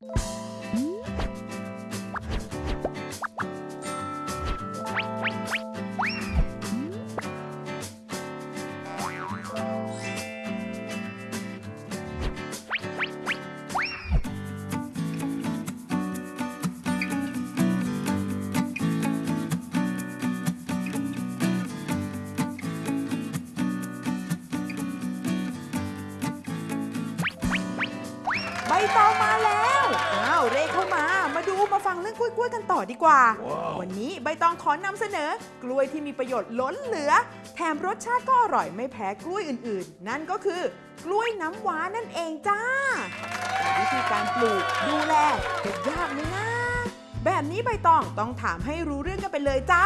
ใบตองมาแล้ว ฟังเรื่องกล้วยๆกันต่อดีกว่าวันนี้ใบตองขอนำเสนอ กล้วยที่มีประโยชน์ล้นเหลือ แถมรสชาติก็อร่อยไม่แพ้กล้วยอื่นๆ นั่นก็คือกล้วยน้ำว้านั่นเองจ้าแต่วิธีการปลูกดูแลจะยากไหมนะแบบนี้ใบตองต้องถามให้รู้เรื่องกันไปเลยจ้า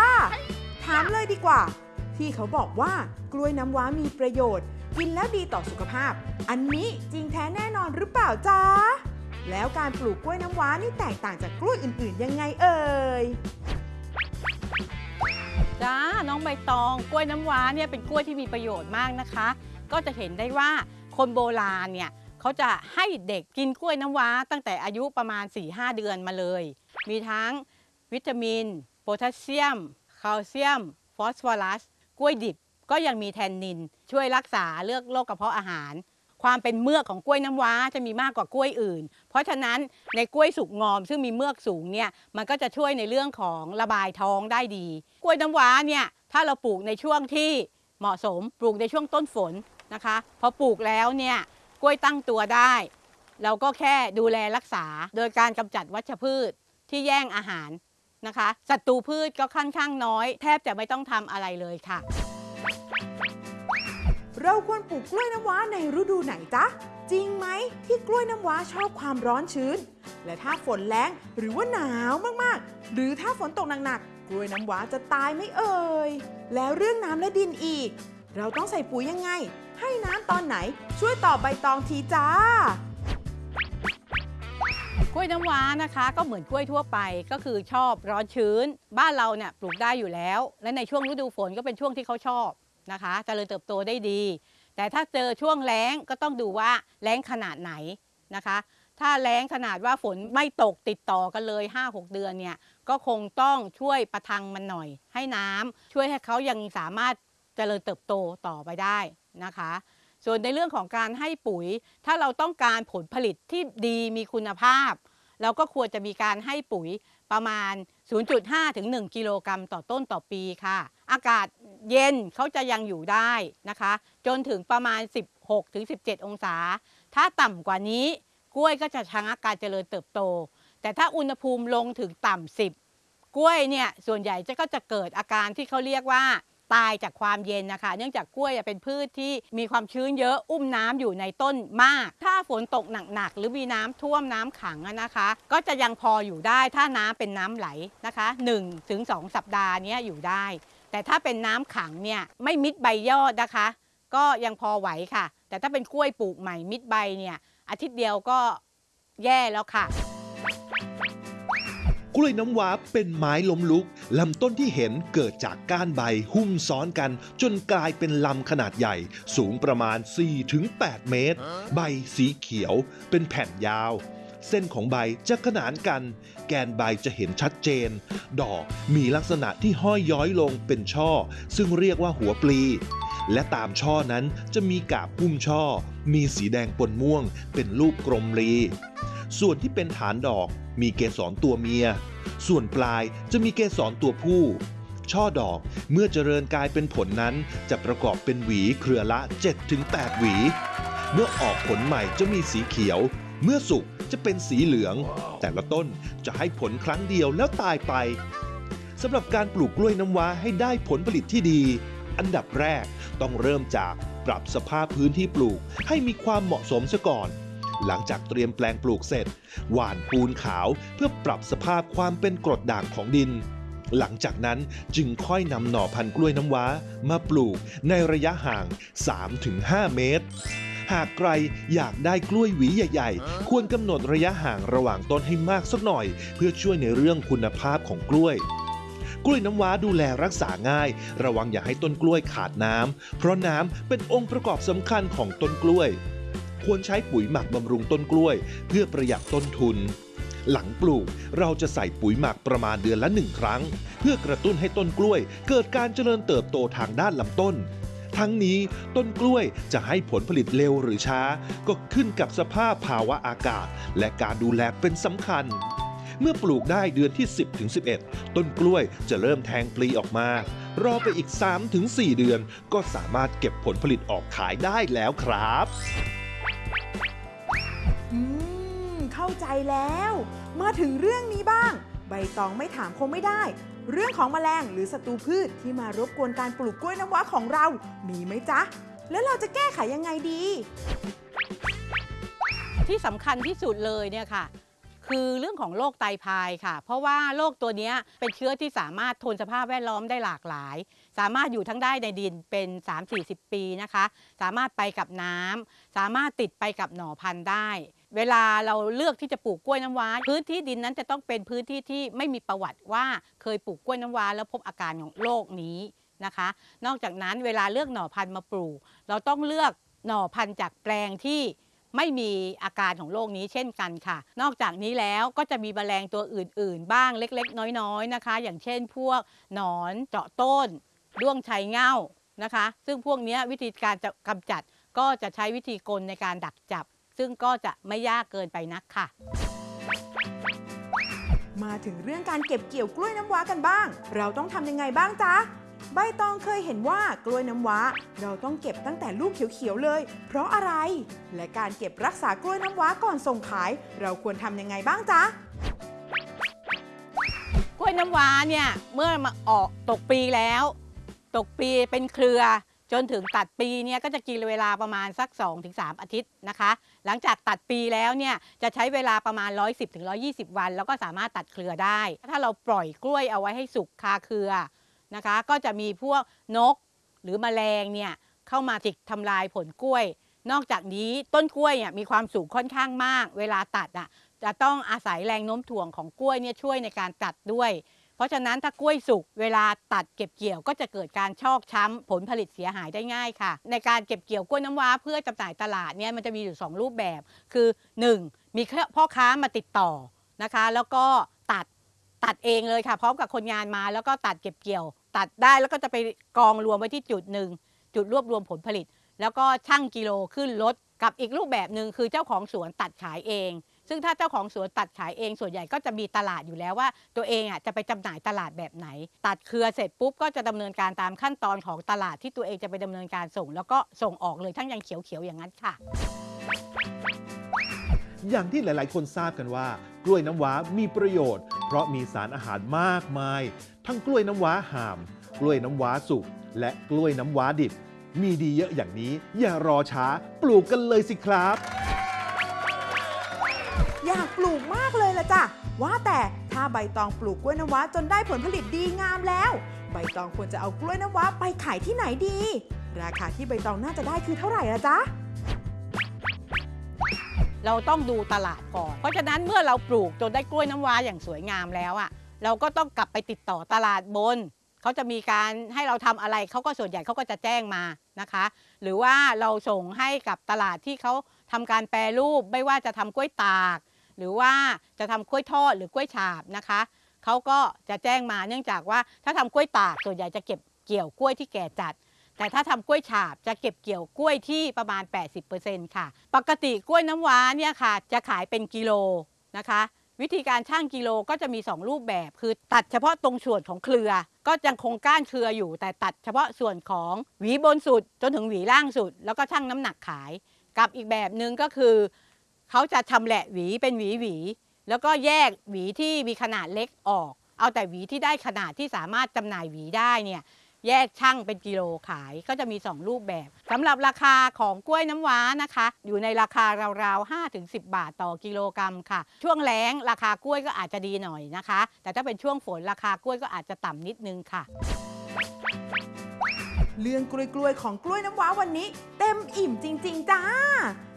ถามเลยดีกว่า ที่เขาบอกว่ากล้วยน้ำว้ามีประโยชน์ กินแล้วดีต่อสุขภาพ อันนี้จริงแท้แน่นอนหรือเปล่าจ๊ะ แล้วการปลูกกล้วยน้ำว้านี่แตกต่างจากกล้วยอื่นๆ ยังไงเอ่ย จ้า น้องใบตอง กล้วยน้ำว้าเนี่ยเป็นกล้วยที่มีประโยชน์มากนะคะ ก็จะเห็นได้ว่าคนโบราณเนี่ยเขาจะให้เด็กกินกล้วยน้ำว้า ตั้งแต่อายุประมาณ 4-5 เดือนมาเลย มีทั้งวิตามิน โพแทสเซียม แคลเซียม ฟอสฟอรัส กล้วยดิบก็ยังมีแทนนิน ช่วยรักษาเลือกโรคกระเพาะอาหาร ความเป็นเมือกของกล้วยน้ำว้าจะมีมากกว่ากล้วยอื่น เพราะฉะนั้นในกล้วยสุกงอม ซึ่งมีเมือกสูงเนี่ยมันก็จะช่วยในเรื่องของระบายท้องได้ดี กล้วยน้ำว้าเนี่ยถ้าเราปลูกในช่วงที่เหมาะสมปลูกในช่วงต้นฝนนะคะพอปลูกแล้วเนี่ยกล้วยตั้งตัวได้ เราก็แค่ดูแลรักษา โดยการกำจัดวัชพืชที่แย่งอาหารนะคะศัตรูพืชก็ค่อนข้างน้อย แทบจะไม่ต้องทำอะไรเลยค่ะ เราควรปลูกกล้วยน้ำว้าในฤดูไหนจ๊ะ จริงไหมที่กล้วยน้ำว้าชอบความร้อนชื้น และถ้าฝนแรงหรือว่าหนาวมากๆ หรือถ้าฝนตกหนักๆ กล้วยน้ำว้าจะตายไม่เอ่ย แล้วเรื่องน้ำและดินอีก เราต้องใส่ปุ๋ยยังไง ให้น้ำตอนไหน ช่วยตอบใบตองทีจ้ากล้วยน้ำว้านะคะก็เหมือนกล้วยทั่วไปก็คือชอบร้อนชื้น บ้านเราเนี่ยปลูกได้อยู่แล้ว และในช่วงฤดูฝนก็เป็นช่วงที่เขาชอบ นะคะเจริญเติบโตได้ดี แต่ถ้าเจอช่วงแล้งก็ต้องดูว่าแล้งขนาดไหนนะคะ ถ้าแล้งขนาดว่าฝนไม่ตกติดต่อกันเลย 5-6 เดือนเนี่ยก็คงต้องช่วยประทังมันหน่อย ให้น้ำช่วยให้เขายังสามารถเจริญเติบโตต่อไปได้นะคะ ส่วนในเรื่องของการให้ปุ๋ย ถ้าเราต้องการผลผลิตที่ดีมีคุณภาพเราก็ควรจะมีการให้ปุ๋ย ประมาณ 0.5 ถึง 1 กิโลกรัมต่อต้นต่อปีค่ะ อากาศเย็นเขาจะยังอยู่ได้นะคะ จนถึงประมาณ 16 ถึง 17 องศา ถ้าต่ำกว่านี้กล้วยก็จะชะงักการเจริญเติบโต แต่ถ้าอุณหภูมิลงถึงต่ำ 10 กล้วยเนี่ยส่วนใหญ่จะก็จะเกิดอาการที่เขาเรียกว่า ตายจากความเย็นนะคะ เนื่องจากกล้วยเป็นพืชที่มีความชื้นเยอะอุ้มน้ำอยู่ในต้นมาก ถ้าฝนตกหนักๆหรือมีน้ำท่วมน้ำขังนะคะ ก็จะยังพออยู่ได้ถ้าน้ำเป็นน้ำไหลนะคะ1ถึง2สัปดาห์นี้อยู่ได้ แต่ถ้าเป็นน้ำขังเนี่ยไม่มิดใบยอดนะคะ ก็ยังพอไหวค่ะ แต่ถ้าเป็นกล้วยปลูกใหม่มิดใบเนี่ยอาทิตย์เดียวก็แย่แล้วค่ะ กล้วยน้ำว้าเป็นไม้ล้มลุก ลำต้นที่เห็นเกิดจากก้านใบหุ้มซ้อนกัน จนกลายเป็นลำขนาดใหญ่ สูงประมาณ 4-8 เมตร ใบสีเขียว เป็นแผ่นยาว เส้นของใบจะขนานกัน แกนใบจะเห็นชัดเจน ดอกมีลักษณะที่ห้อยย้อยลงเป็นช่อ ซึ่งเรียกว่าหัวปลีและตามช่อนั้นจะมีกาบหุ้มช่อ มีสีแดงปนม่วง เป็นรูปกลมรี ส่วนที่เป็นฐานดอก มีเกสรตัวเมีย ส่วนปลายจะมีเกสรตัวผู้ ช่อดอกเมื่อเจริญกลายเป็นผลนั้น จะประกอบเป็นหวีเครือละ 7-8 หวี เมื่อออกผลใหม่จะมีสีเขียว เมื่อสุกจะเป็นสีเหลือง แต่ละต้นจะให้ผลครั้งเดียวแล้วตายไปสำหรับการปลูกกล้วยน้ำว้าให้ได้ผลผลิตที่ดี อันดับแรกต้องเริ่มจากปรับสภาพพื้นที่ปลูกให้มีความเหมาะสมซะก่อน หลังจากเตรียมแปลงปลูกเสร็จ หว่านปูนขาวเพื่อปรับสภาพความเป็นกรดด่างของดิน หลังจากนั้นจึงค่อยนำหน่อพันธุ์กล้วยน้ำว้า มาปลูกในระยะห่าง 3-5 เมตรหากใครอยากได้กล้วยหวีใหญ่ ๆ ควรกำหนดระยะห่างระหว่างต้นให้มากสักหน่อย เพื่อช่วยในเรื่องคุณภาพของกล้วย กล้วยน้ำว้าดูแลรักษาง่าย ระวังอย่าให้ต้นกล้วยขาดน้ำเพราะน้ำเป็นองค์ประกอบสำคัญของต้นกล้วย ควรใช้ปุ๋ยหมักบำรุงต้นกล้วย เพื่อประหยัดต้นทุน หลังปลูกเราจะใส่ปุ๋ยหมักประมาณเดือนละหนึ่งครั้ง เพื่อกระตุ้นให้ต้นกล้วย เกิดการเจริญเติบโตทางด้านลำต้น ทั้งนี้ต้นกล้วยจะให้ผลผลิตเร็วหรือช้า ก็ขึ้นกับสภาพภาวะอากาศ และการดูแลเป็นสำคัญเมื่อปลูกได้เดือนที่ 10ถึง11 ต้นกล้วยจะเริ่มแทงปลีออกมา รอไปอีก3ถึง4เดือน ก็สามารถเก็บผลผลิตออกขายได้แล้วครับ เข้าใจแล้ว มาถึงเรื่องนี้บ้าง ใบตองไม่ถามคงไม่ได้ เรื่องของแมลงหรือศัตรูพืชที่มารบกวนการปลูกกล้วยน้ำว้าของเรา มีไหมจ๊ะ แล้วเราจะแก้ไขยังไงดี ที่สำคัญที่สุดเลยเนี่ยค่ะ คือเรื่องของโรคไตพายค่ะ เพราะว่าโรคตัวนี้เป็นเชื้อที่สามารถทนสภาพแวดล้อมได้หลากหลาย สามารถอยู่ทั้งได้ในดินเป็น 3-40 ปีนะคะ สามารถไปกับน้ำสามารถติดไปกับหน่อพันธุ์ได้ เวลาเราเลือกที่จะปลูกกล้วยน้ำว้า พื้นที่ดินนั้นจะต้องเป็นพื้นที่ที่ไม่มีประวัติว่าเคยปลูกกล้วยน้ำว้า แล้วพบอาการของโรคนี้นะคะ นอกจากนั้นเวลาเลือกหน่อพันธุ์มาปลูก เราต้องเลือกหน่อพันธุ์จากแปลงที่ไม่มีอาการของโรคนี้เช่นกันค่ะ นอกจากนี้แล้วก็จะมีแมลงตัวอื่น ๆ บ้างเล็ก ๆ น้อย ๆ นะคะ อย่างเช่น พวกหนอนเจาะต้นด้วงชัยเง่านะคะ ซึ่งพวกนี้วิธีการจะกำจัดก็จะใช้วิธีกลในการดักจับ ซึ่งก็จะไม่ยากเกินไปนักค่ะ มาถึงเรื่องการเก็บเกี่ยวกล้วยน้ำว้ากันบ้าง เราต้องทำยังไงบ้างจ๊ะใบตองเคยเห็นว่ากล้วยน้ำว้า เราต้องเก็บตั้งแต่ลูกเขียวๆเลย เพราะอะไร และการเก็บรักษากล้วยน้ำว้าก่อนส่งขาย เราควรทำยังไงบ้างจ๊ะกล้วยน้ำว้าเนี่ยเมื่อมาออกตกปีแล้ว ตกปีเป็นเครือ จนถึงตัดปีเนี่ยก็จะกินเวลาประมาณสัก 2-3 อาทิตย์นะคะ หลังจากตัดปีแล้วเนี่ยจะใช้เวลาประมาณ 110-120 วัน แล้วก็สามารถตัดเครือได้ ถ้าเราปล่อยกล้วยเอาไว้ให้สุกคาเครือนะคะ ก็จะมีพวกนกหรือแมลงเนี่ยเข้ามาจิกทำลายผลกล้วย นอกจากนี้ต้นกล้วยเนี่ยมีความสูงค่อนข้างมาก เวลาตัดอะจะต้องอาศัยแรงโน้มถ่วงของกล้วยเนี่ยช่วยในการตัดด้วย เพราะฉะนั้นถ้ากล้วยสุกเวลาตัดเก็บเกี่ยวก็จะเกิดการชอกช้ำผลผลิตเสียหายได้ง่ายค่ะ ในการเก็บเกี่ยวกล้วยน้ำว้าเพื่อจำหน่ายตลาดเนี่ยมันจะมีอยู่ 2 รูปแบบ คือ 1. มีพ่อค้ามาติดต่อนะคะ แล้วก็ตัดตัดเองเลยค่ะ พร้อมกับคนงานมาแล้วก็ตัดเก็บเกี่ยว ตัดได้แล้วก็จะไปกองรวมไว้ที่จุดหนึ่งจุดรวบรวมผลผลิต แล้วก็ชั่งกิโลขึ้นรถกับอีกรูปแบบหนึ่งคือเจ้าของสวนตัดขายเอง ซึ่งถ้าเจ้าของสวนตัดขายเองส่วนใหญ่ก็จะมีตลาดอยู่แล้วว่า ตัวเองอะจะไปจำหน่ายตลาดแบบไหน ตัดเครือเสร็จปุ๊บก็จะดำเนินการตามขั้นตอนของตลาดที่ตัวเองจะไปดำเนินการส่ง แล้วก็ส่งออกเลยทั้งยังเขียวๆอย่างนั้นค่ะ อย่างที่หลาย ๆ คนทราบกันว่า กล้วยน้ำว้ามีประโยชน์ เพราะมีสารอาหารมากมาย ทั้งกล้วยน้ำว้าห่าม กล้วยน้ำว้าสุกและกล้วยน้ำว้าดิบ มีดีเยอะอย่างนี้ อย่ารอช้าปลูกกันเลยสิครับ ว่าแต่ถ้าใบตองปลูกกล้วยน้ำว้าจนได้ผลผลิตดีงามแล้ว ใบตองควรจะเอากล้วยน้ำว้าไปขายที่ไหนดี ราคาที่ใบตองน่าจะได้คือเท่าไหร่ละจ๊ะเราต้องดูตลาดก่อน เพราะฉะนั้นเมื่อเราปลูกจนได้กล้วยน้ำว้าอย่างสวยงามแล้วอะเราก็ต้องกลับไปติดต่อตลาดบน เขาจะมีการให้เราทำอะไรเขาก็ส่วนใหญ่เขาก็จะแจ้งมานะคะ หรือว่าเราส่งให้กับตลาดที่เขาทำการแปรรูป ไม่ว่าจะทำกล้วยตาก หรือว่าจะทำกล้วยทอดหรือกล้วยฉาบนะคะเขาก็จะแจ้งมาเนื่องจากว่าถ้าทำกล้วยตากส่วนใหญ่จะเก็บเกี่ยวกล้วยที่แก่จัด แต่ถ้าทำกล้วยฉาบจะเก็บเกี่ยวกล้วยที่ประมาณ 80%ค่ะ ปกติกล้วยน้ำว้าเนี่ยค่ะ จะขายเป็นกิโลนะคะ วิธีการช่างกิโลก็จะมี 2 รูปแบบ คือตัดเฉพาะตรงส่วนของเครือ ก็ยังคงก้านเครืออยู่ แต่ตัดเฉพาะส่วนของหวีบนสุด จนถึงหวีล่างสุด แล้วก็ช่างน้ำหนักขาย กับอีกแบบหนึ่งก็คือ เขาจะชำแหละหวีเป็นหวีหวี แล้วก็แยกหวีที่มีขนาดเล็กออก เอาแต่หวีที่ได้ขนาดที่สามารถจำหน่ายหวีได้เนี่ยแยกช่างเป็นกิโลขายก็จะมี 2 รูปแบบสำหรับราคาของกล้วยน้ำว้านะคะ อยู่ในราคาราวๆ5-10 บาทต่อกิโลกรัมค่ะ ช่วงแล้งราคากล้วยก็อาจจะดีหน่อยนะคะ แต่ถ้าเป็นช่วงฝนราคากล้วยก็อาจจะต่ำนิดนึงค่ะ เรื่องกล้วยๆของกล้วยน้ำว้าวันนี้ เต็มอิ่มจริง ๆ จ้า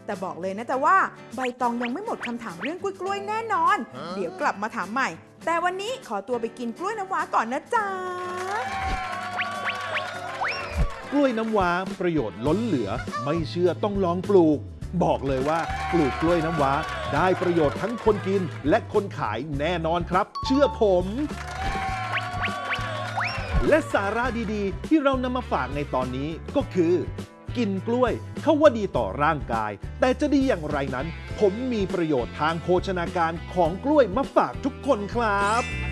แต่บอกเลยนะจ๊ะว่าใบตองยังไม่หมดคำถามเรื่องกล้วยๆแน่นอน เดี๋ยวกลับมาถามใหม่ แต่วันนี้ขอตัวไปกินกล้วยน้ำว้าก่อนนะจ๊ะกล้วยน้ำว้าประโยชน์ล้นเหลือ ไม่เชื่อต้องลองปลูก บอกเลยว่าปลูกกล้วยน้ำว้า ได้ประโยชน์ทั้งคนกินและคนขายแน่นอนครับ เชื่อผม และสาระดีๆ ที่เรานำมาฝากในตอนนี้ก็คือ กินกล้วย เขาว่าดีต่อร่างกาย แต่จะดีอย่างไรนั้น ผมมีประโยชน์ทางโภชนาการของกล้วยมาฝากทุกคนครับ